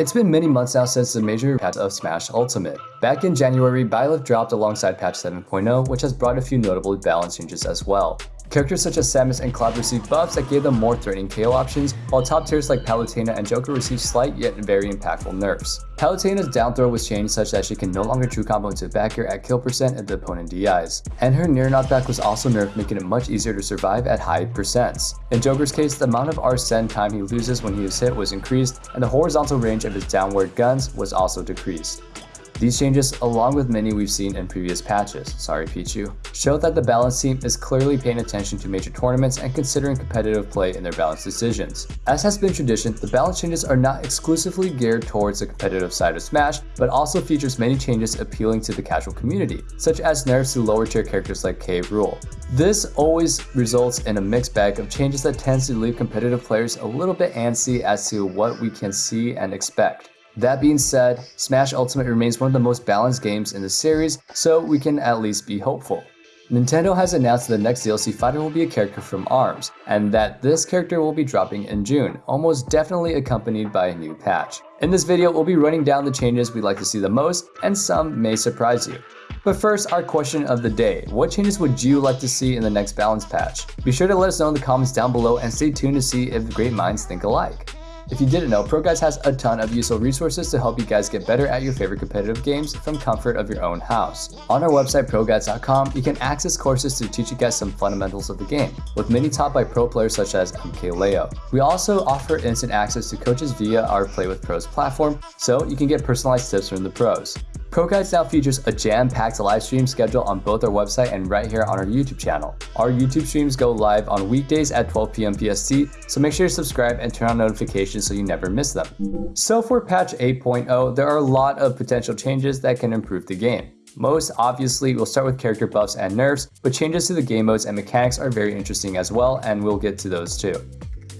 It's been many months now since the major patch of Smash Ultimate. Back in January, Byleth dropped alongside patch 7.0, which has brought a few notable balance changes as well. Characters such as Samus and Cloud received buffs that gave them more threatening KO options, while top tiers like Palutena and Joker received slight yet very impactful nerfs. Palutena's down throw was changed such that she can no longer true combo into back air at kill percent if the opponent DIs, and her nair knockback was also nerfed making it much easier to survive at high percents. In Joker's case, the amount of Arsene time he loses when he is hit was increased, and the horizontal range of his downward guns was also decreased. These changes, along with many we've seen in previous patches, sorry Pichu, show that the balance team is clearly paying attention to major tournaments and considering competitive play in their balance decisions. As has been tradition, the balance changes are not exclusively geared towards the competitive side of Smash, but also features many changes appealing to the casual community, such as nerfs to lower tier characters like K. Rool. This always results in a mixed bag of changes that tends to leave competitive players a little bit antsy as to what we can see and expect. That being said, Smash Ultimate remains one of the most balanced games in the series, so we can at least be hopeful. Nintendo has announced that the next DLC fighter will be a character from ARMS, and that this character will be dropping in June, almost definitely accompanied by a new patch. In this video, we'll be running down the changes we'd like to see the most, and some may surprise you. But first, our question of the day. What changes would you like to see in the next balance patch? Be sure to let us know in the comments down below and stay tuned to see if great minds think alike. If you didn't know, ProGuides has a ton of useful resources to help you guys get better at your favorite competitive games from comfort of your own house. On our website, ProGuides.com, you can access courses to teach you guys some fundamentals of the game, with many taught by pro players such as MKLeo. We also offer instant access to coaches via our Play with Pros platform, so you can get personalized tips from the pros. ProGuides now features a jam-packed live stream schedule on both our website and right here on our YouTube channel. Our YouTube streams go live on weekdays at 12 p.m. PST, so make sure to subscribe and turn on notifications so you never miss them. So for patch 8.0, there are a lot of potential changes that can improve the game. Most obviously, we'll start with character buffs and nerfs, but changes to the game modes and mechanics are very interesting as well, and we'll get to those too.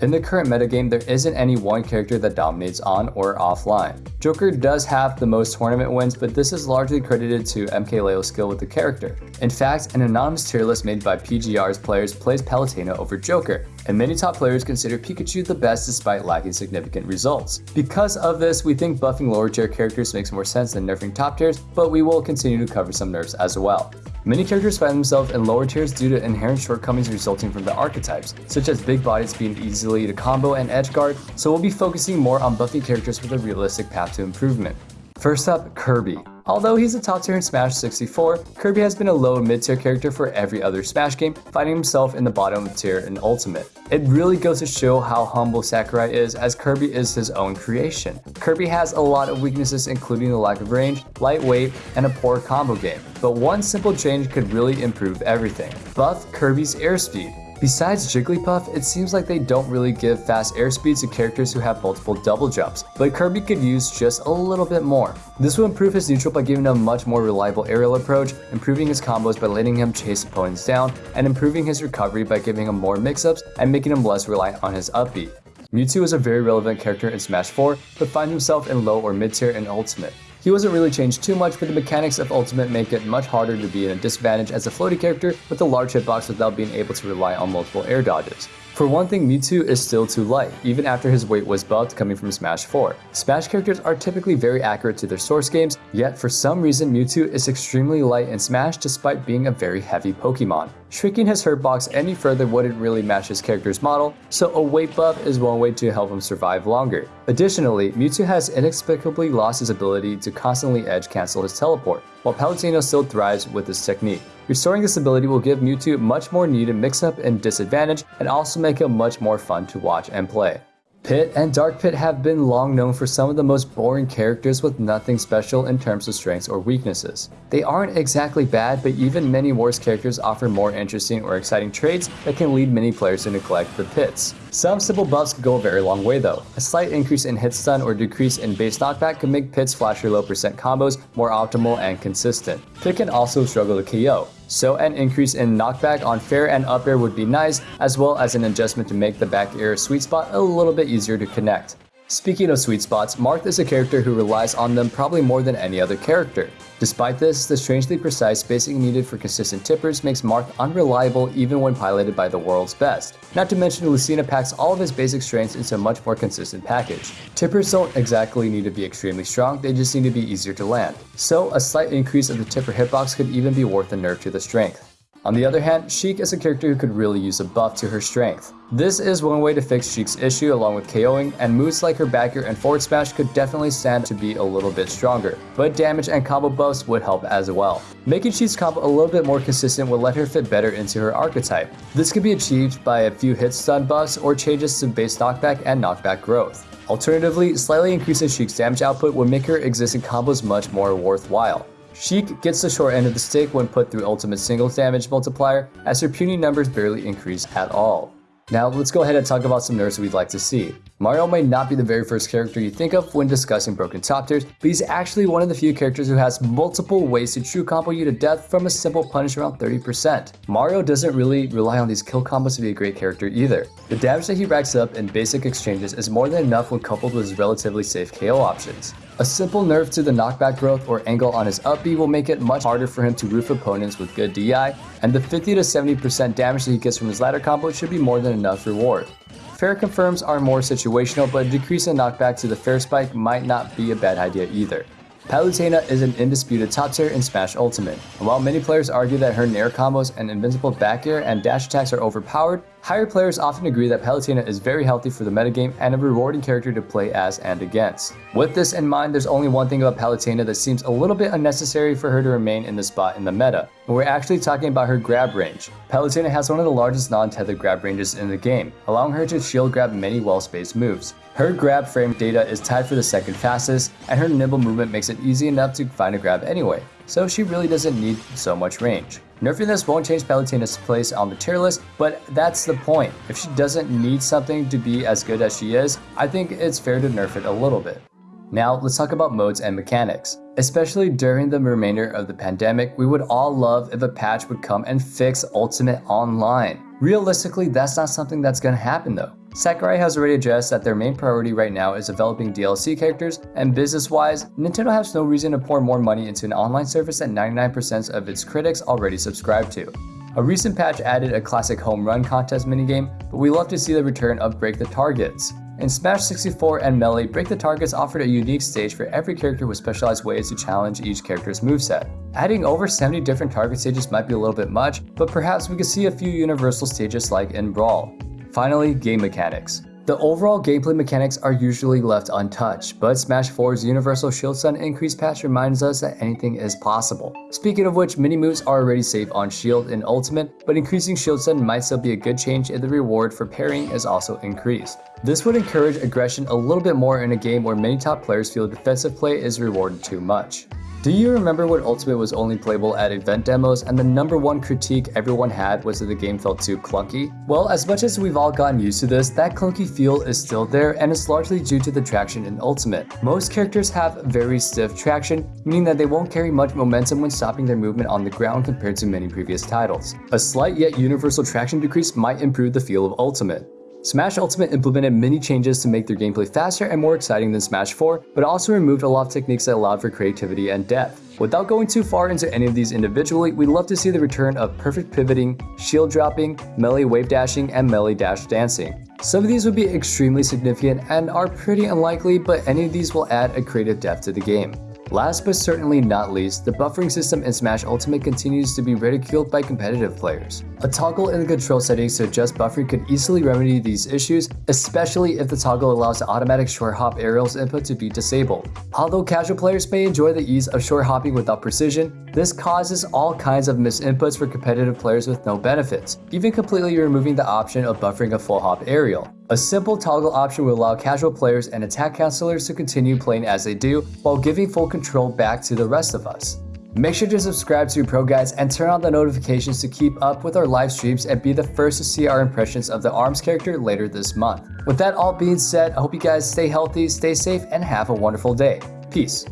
In the current metagame, there isn't any one character that dominates on or offline. Joker does have the most tournament wins, but this is largely credited to MKLeo's skill with the character. In fact, an anonymous tier list made by PGR's players plays Palutena over Joker, and many top players consider Pikachu the best despite lacking significant results. Because of this, we think buffing lower tier characters makes more sense than nerfing top tiers, but we will continue to cover some nerfs as well. Many characters find themselves in lower tiers due to inherent shortcomings resulting from the archetypes, such as big bodies being easily to combo and edge guard, so we'll be focusing more on buffing characters with a realistic path to improvement. First up, Kirby. Although he's a top tier in Smash 64, Kirby has been a low mid tier character for every other Smash game, finding himself in the bottom tier in Ultimate. It really goes to show how humble Sakurai is as Kirby is his own creation. Kirby has a lot of weaknesses including the lack of range, lightweight, and a poor combo game, but one simple change could really improve everything. Buff Kirby's airspeed. Besides Jigglypuff, it seems like they don't really give fast airspeed to characters who have multiple double jumps, but Kirby could use just a little bit more. This will improve his neutral by giving him a much more reliable aerial approach, improving his combos by letting him chase opponents down, and improving his recovery by giving him more mix-ups and making him less reliant on his up B. Mewtwo is a very relevant character in Smash 4, but finds himself in low or mid tier in Ultimate. He wasn't really changed too much, but the mechanics of Ultimate make it much harder to be in a disadvantage as a floaty character with a large hitbox without being able to rely on multiple air dodges. For one thing, Mewtwo is still too light, even after his weight was buffed coming from Smash 4. Smash characters are typically very accurate to their source games, yet for some reason Mewtwo is extremely light in Smash despite being a very heavy Pokemon. Shrinking his hurt box any further wouldn't really match his character's model, so a weight buff is one way to help him survive longer. Additionally, Mewtwo has inexplicably lost his ability to constantly edge cancel his teleport, while Palutena still thrives with this technique. Restoring this ability will give Mewtwo much more needed mix-up and disadvantage, and also make him much more fun to watch and play. Pit and Dark Pit have been long known for some of the most boring characters with nothing special in terms of strengths or weaknesses. They aren't exactly bad, but even many worse characters offer more interesting or exciting traits that can lead many players to neglect the pits. Some simple buffs could go a very long way though. A slight increase in hit stun or decrease in base knockback could make Pit's flasher low percent combos more optimal and consistent. Pit can also struggle to KO, so an increase in knockback on fair and up air would be nice, as well as an adjustment to make the back air sweet spot a little bit easier to connect. Speaking of sweet spots, Marth is a character who relies on them probably more than any other character. Despite this, the strangely precise spacing needed for consistent tippers makes Marth unreliable even when piloted by the world's best. Not to mention Lucina packs all of his basic strengths into a much more consistent package. Tippers don't exactly need to be extremely strong, they just need to be easier to land. So a slight increase of the tipper hitbox could even be worth a nerf to the strength. On the other hand, Sheik is a character who could really use a buff to her strength. This is one way to fix Sheik's issue along with KOing, and moves like her back air and forward smash could definitely stand to be a little bit stronger, but damage and combo buffs would help as well. Making Sheik's combo a little bit more consistent will let her fit better into her archetype. This could be achieved by a few hit stun buffs or changes to base knockback and knockback growth. Alternatively, slightly increasing Sheik's damage output would make her existing combos much more worthwhile. Sheik gets the short end of the stick when put through ultimate singles damage multiplier as her puny numbers barely increase at all. Now let's go ahead and talk about some nerfs we'd like to see. Mario may not be the very first character you think of when discussing broken top tiers, but he's actually one of the few characters who has multiple ways to true combo you to death from a simple punish around 30%. Mario doesn't really rely on these kill combos to be a great character either. The damage that he racks up in basic exchanges is more than enough when coupled with his relatively safe KO options. A simple nerf to the knockback growth or angle on his up B will make it much harder for him to roof opponents with good DI, and the 50 to 70% damage that he gets from his ladder combo should be more than enough reward. Fair confirms are more situational, but a decrease in knockback to the fair spike might not be a bad idea either. Palutena is an indisputed top tier in Smash Ultimate, and while many players argue that her Nair combos and invincible back air and dash attacks are overpowered, Higher players often agree that Palutena is very healthy for the metagame and a rewarding character to play as and against. With this in mind, there's only one thing about Palutena that seems a little bit unnecessary for her to remain in the spot in the meta, and we're actually talking about her grab range. Palutena has one of the largest non-tethered grab ranges in the game, allowing her to shield grab many well-spaced moves. Her grab frame data is tied for the second fastest, and her nimble movement makes it easy enough to find a grab anyway, so she really doesn't need so much range. Nerfing this won't change Palutena's place on the tier list, but that's the point. If she doesn't need something to be as good as she is, I think it's fair to nerf it a little bit. Now, let's talk about modes and mechanics. Especially during the remainder of the pandemic, we would all love if a patch would come and fix Ultimate Online. Realistically, that's not something that's gonna happen though. Sakurai has already addressed that their main priority right now is developing DLC characters, and business-wise, Nintendo has no reason to pour more money into an online service that 99% of its critics already subscribe to. A recent patch added a classic home run contest minigame, but we love to see the return of Break the Targets. In Smash 64 and Melee, Break the Targets offered a unique stage for every character with specialized ways to challenge each character's moveset. Adding over 70 different target stages might be a little bit much, but perhaps we could see a few universal stages like in Brawl. Finally, game mechanics. The overall gameplay mechanics are usually left untouched, but Smash 4's Universal Shield Stun increase patch reminds us that anything is possible. Speaking of which, mini moves are already safe on Shield in Ultimate, but increasing Shield Stun might still be a good change if the reward for parrying is also increased. This would encourage aggression a little bit more in a game where many top players feel defensive play is rewarded too much. Do you remember when Ultimate was only playable at event demos and the number one critique everyone had was that the game felt too clunky? Well, as much as we've all gotten used to this, that clunky feel is still there and it's largely due to the traction in Ultimate. Most characters have very stiff traction, meaning that they won't carry much momentum when stopping their movement on the ground compared to many previous titles. A slight yet universal traction decrease might improve the feel of Ultimate. Smash Ultimate implemented many changes to make their gameplay faster and more exciting than Smash 4, but also removed a lot of techniques that allowed for creativity and depth. Without going too far into any of these individually, we'd love to see the return of perfect pivoting, shield dropping, melee wave dashing, and melee dash dancing. Some of these would be extremely significant and are pretty unlikely, but any of these will add a creative depth to the game. Last but certainly not least, the buffering system in Smash Ultimate continues to be ridiculed by competitive players. A toggle in the control settings to adjust buffering could easily remedy these issues, especially if the toggle allows the automatic short hop aerials input to be disabled. Although casual players may enjoy the ease of short hopping without precision, this causes all kinds of misinputs for competitive players with no benefits, even completely removing the option of buffering a full hop aerial. A simple toggle option will allow casual players and attack counselors to continue playing as they do, while giving full control back to the rest of us. Make sure to subscribe to Pro Guides and turn on the notifications to keep up with our live streams and be the first to see our impressions of the ARMS character later this month. With that all being said, I hope you guys stay healthy, stay safe, and have a wonderful day. Peace.